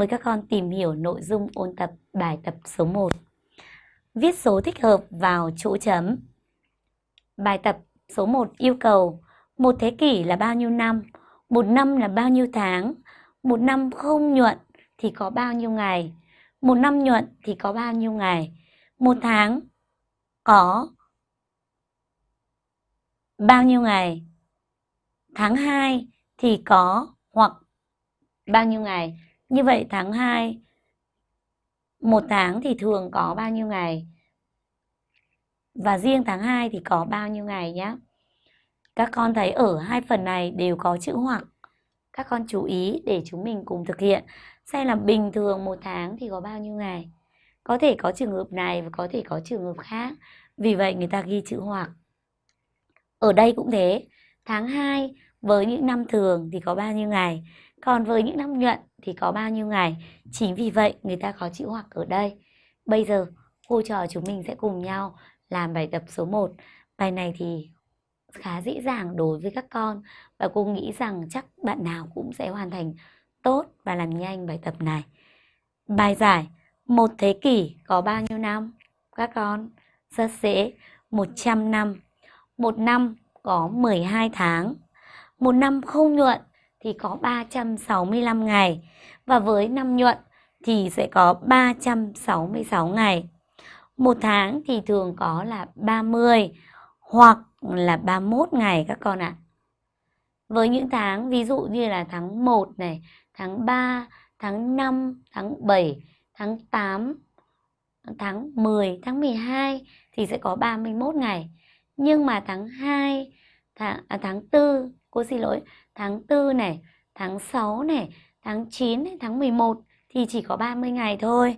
Mời các con tìm hiểu nội dung ôn tập bài tập số 1. Viết số thích hợp vào chỗ chấm. Bài tập số 1 yêu cầu một thế kỷ là bao nhiêu năm, một năm là bao nhiêu tháng, một năm không nhuận thì có bao nhiêu ngày, một năm nhuận thì có bao nhiêu ngày, một tháng có bao nhiêu ngày, tháng 2 thì có hoặc bao nhiêu ngày. Như vậy tháng 2 một tháng thì thường có bao nhiêu ngày? Và riêng tháng 2 thì có bao nhiêu ngày nhé? Các con thấy ở hai phần này đều có chữ hoặc. Các con chú ý để chúng mình cùng thực hiện. Xem là bình thường một tháng thì có bao nhiêu ngày? Có thể có trường hợp này và có thể có trường hợp khác. Vì vậy người ta ghi chữ hoặc. Ở đây cũng thế. Tháng 2 với những năm thường thì có bao nhiêu ngày? Còn với những năm nhuận thì có bao nhiêu ngày? Chính vì vậy người ta có chữ hoặc ở đây. Bây giờ cô trò chúng mình sẽ cùng nhau làm bài tập số 1. Bài này thì khá dễ dàng đối với các con và cô nghĩ rằng chắc bạn nào cũng sẽ hoàn thành tốt và làm nhanh bài tập này. Bài giải, một thế kỷ có bao nhiêu năm? Các con, rất dễ 100 năm. Một năm có 12 tháng. Một năm không nhuận thì có 365 ngày và với năm nhuận thì sẽ có 366 ngày. Một tháng thì thường có là 30 hoặc là 31 ngày các con ạ. À. Với những tháng ví dụ như là tháng 1 này, tháng 3, tháng 5, tháng 7, tháng 8, tháng 10, tháng 12 thì sẽ có 31 ngày. Nhưng mà tháng 2, tháng, à, tháng 4, cô xin lỗi, tháng 4 này, tháng 6 này, tháng 9 này, tháng 11 thì chỉ có 30 ngày thôi.